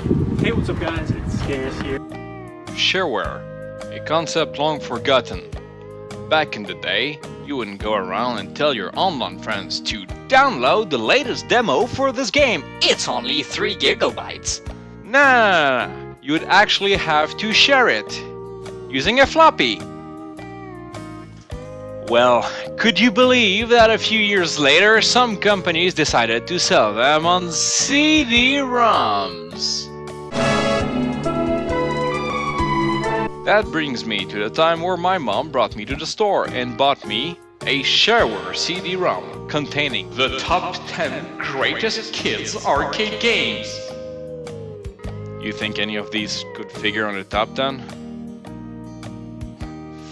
Hey, what's up guys? It's Scarce here. Shareware, a concept long forgotten. Back in the day, you wouldn't go around and tell your online friends to download the latest demo for this game. It's only 3 gigabytes. Nah, nah. you would actually have to share it using a floppy. Well, could you believe that a few years later some companies decided to sell them on CD-ROMs? That brings me to the time where my mom brought me to the store and bought me a shareware CD-ROM containing the top 10 greatest kids arcade games. You think any of these could figure on the top 10?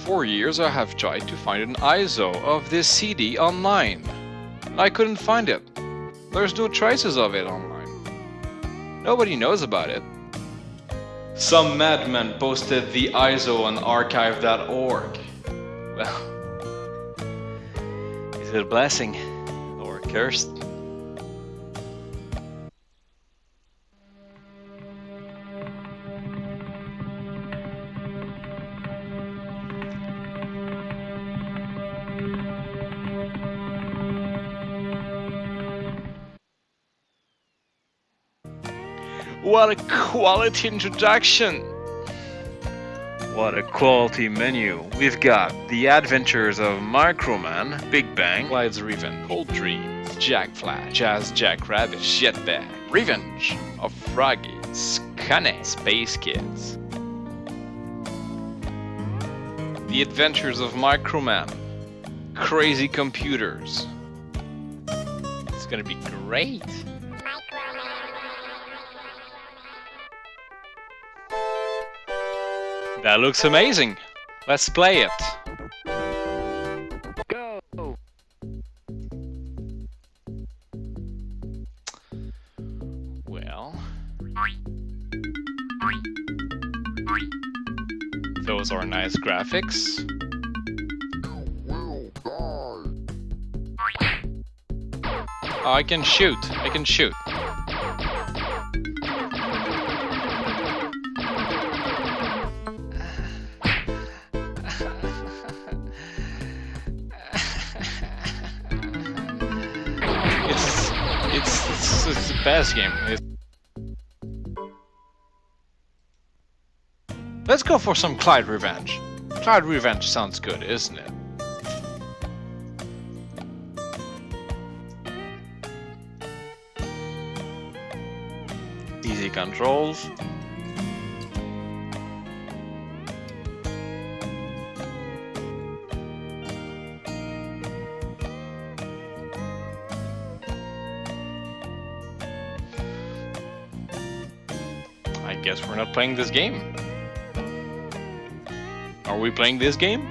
four years I have tried to find an ISO of this CD online. I couldn't find it. There's no traces of it online. Nobody knows about it. Some madman posted the ISO on archive.org. Well, is it a blessing or a curse? What a quality introduction! What a quality menu. We've got The Adventures of Microman, Big Bang, Clyde's Revenge, Cold Dreams, Jack Flash, Jazz Jack Rabbit, Jetpack, Revenge of Froggy, Skunny, Space Kids. The Adventures of Microman, Crazy Computers. It's gonna be great. That looks amazing. Let's play it. Go! Well... Those are nice graphics. Oh, I can shoot. I can shoot. Best game. It's... Let's go for some Clyde Revenge. Clyde Revenge sounds good, isn't it? Easy controls. Not playing this game. Are we playing this game?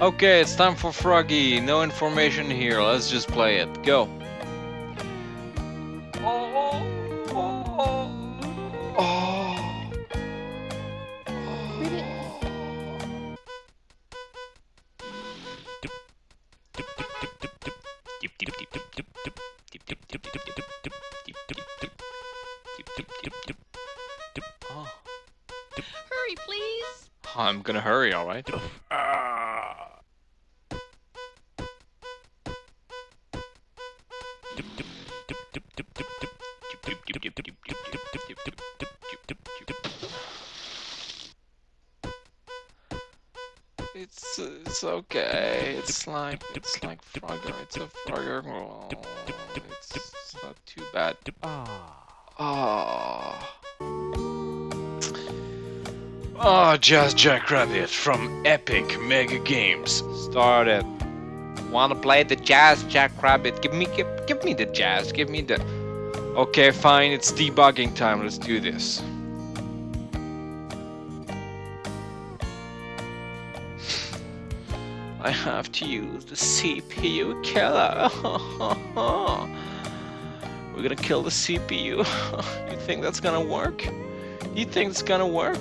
Okay, it's time for Froggy. No information here. Let's just play it. Go. Hurry, please. I'm gonna hurry, alright? It's it's okay. It's like it's like Frogger. It's a Frogger. Oh, it's not too bad. Ah. Ah. Ah, oh. Oh, Jazz Jackrabbit from Epic Mega Games. Start it. Wanna play the Jazz Jackrabbit? Give me, give, give me the Jazz. Give me the. Okay, fine. It's debugging time. Let's do this. I have to use the CPU killer. We're gonna kill the CPU. you think that's gonna work? You think it's gonna work?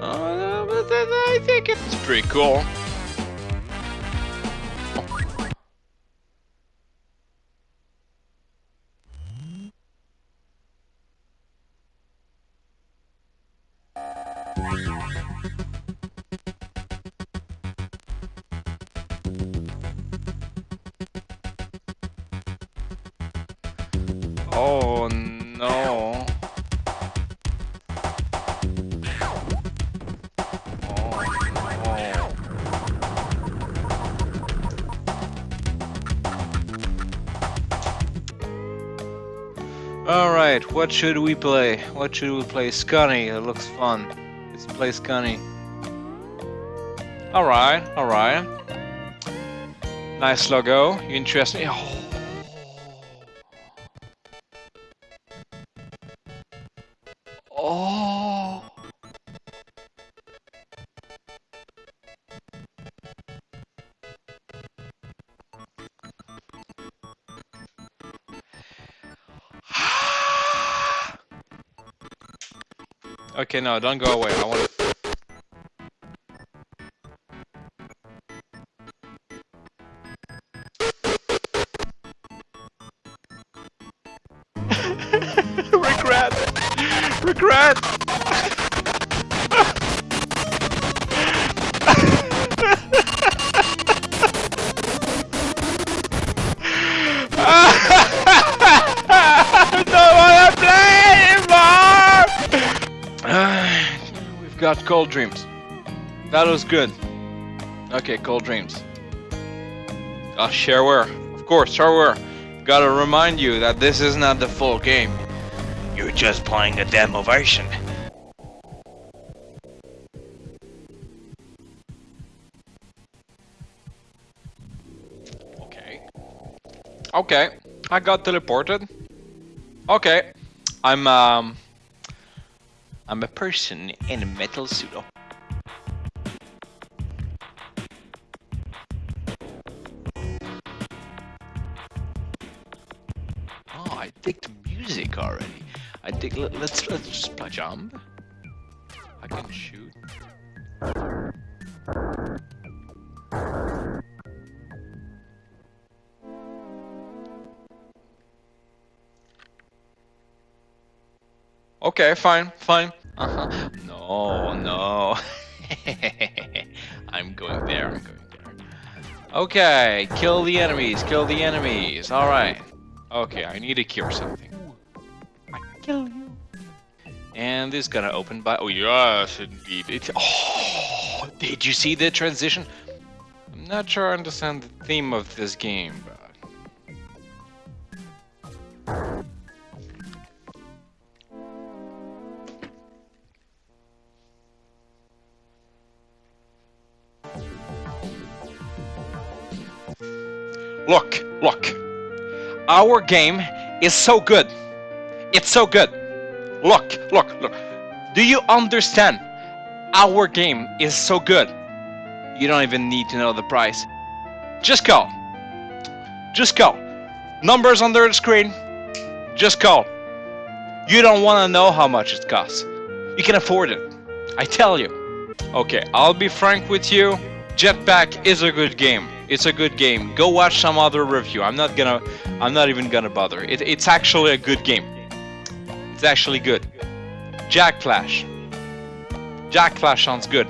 Uh, but I think it's pretty cool. Oh, no. Alright, what should we play? What should we play? Skunny, it looks fun. Let's play Skunny. Alright, alright. Nice logo. You interesting? Oh. Oh. Okay, no, don't go away. I want to. Cold Dreams. That was good. Okay, Cold Dreams. Ah, shareware. Of course, shareware. Gotta remind you that this is not the full game. You're just playing a demo version. Okay. Okay. I got teleported. Okay. I'm um I'm a person in a metal suit. Oh. I dig the music already. I dig. Let, let's let's just jump. I can shoot. Okay, fine, fine. Uh huh. No, no. I'm going there. I'm going there. Okay, kill the enemies. Kill the enemies. All right. Okay, I need to cure something. I kill you. And this is gonna open by. Oh yes, indeed. It. Oh, did you see the transition? I'm not sure I understand the theme of this game, but. Look, look. Our game is so good. It's so good. Look, look, look. Do you understand? Our game is so good. You don't even need to know the price. Just go. Just go. Numbers under the screen. Just go. You don't want to know how much it costs. You can afford it. I tell you. Okay, I'll be frank with you. Jetpack is a good game. It's a good game. Go watch some other review. I'm not gonna. I'm not even gonna bother. It, it's actually a good game. It's actually good. Jack Flash. Jack Flash sounds good.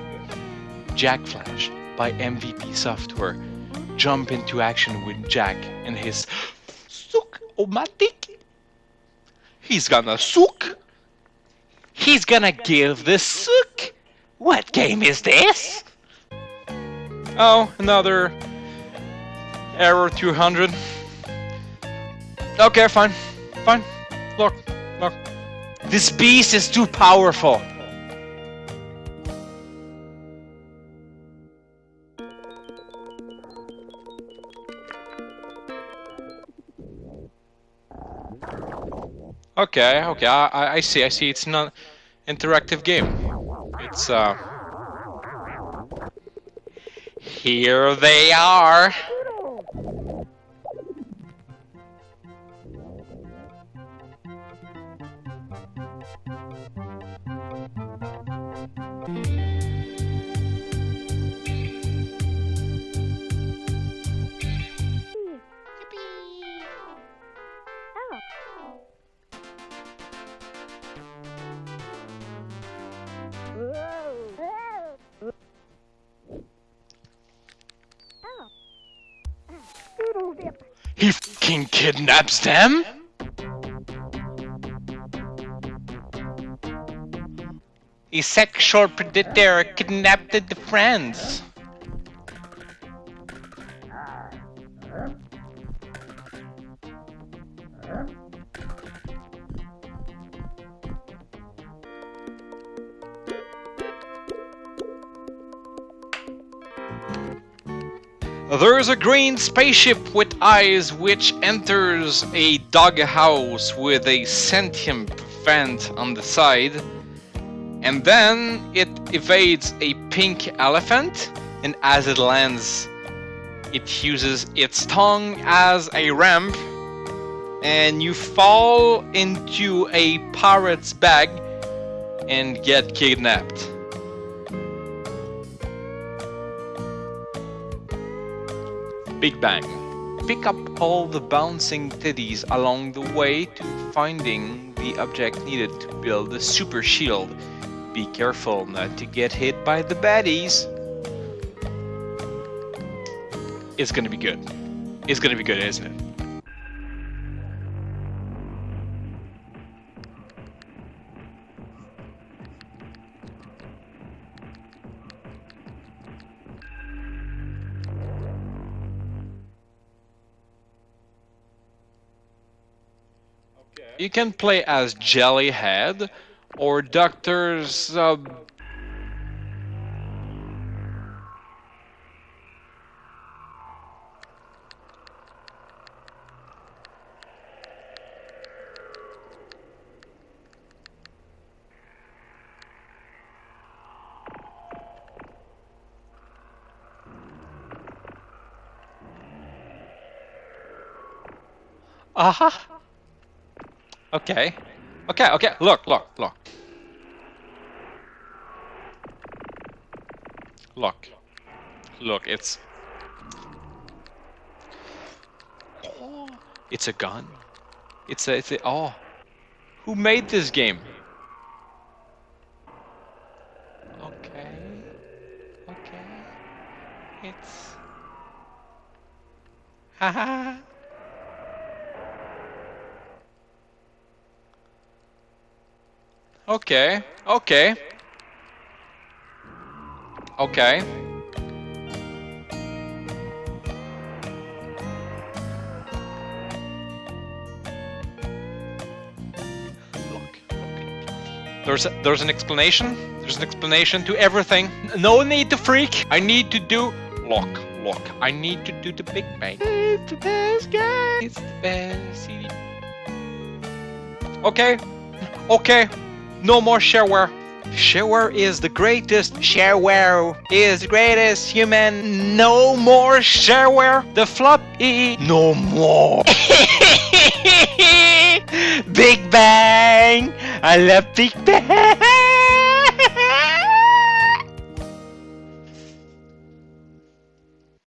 Jack Flash by MVP Software. Jump into action with Jack and his sook-o-matic. He's gonna sook. He's gonna give the sook. What game is this? Oh, another error 200. Okay, fine, fine. Look, look. This beast is too powerful. Okay, okay, I, I see, I see. It's not interactive game. It's uh. Here they are. kidnaps them? A sexual predator kidnapped the friends. There's a green spaceship with eyes which enters a doghouse with a sentient vent on the side. And then it evades a pink elephant, and as it lands, it uses its tongue as a ramp, and you fall into a pirate's bag and get kidnapped. Big Bang. Pick up all the bouncing titties along the way to finding the object needed to build the super shield. Be careful not to get hit by the baddies. It's gonna be good. It's gonna be good, isn't it? You can play as Jellyhead or Dr. Sub... Okay. Okay, okay, look, look, look. Look. Look, it's... Oh, it's a gun. It's a, it's a, oh. Who made this game? Okay. Okay. It's... Haha. Okay, okay. Okay. Look, There's a, there's an explanation. There's an explanation to everything. No need to freak. I need to do lock, lock. I need to do the Big Bang. It's the best guy. It's the best CD. Okay. Okay. No more shareware. Shareware is the greatest. Shareware is the greatest human. No more shareware. The floppy. No more. Big Bang. I love Big Bang.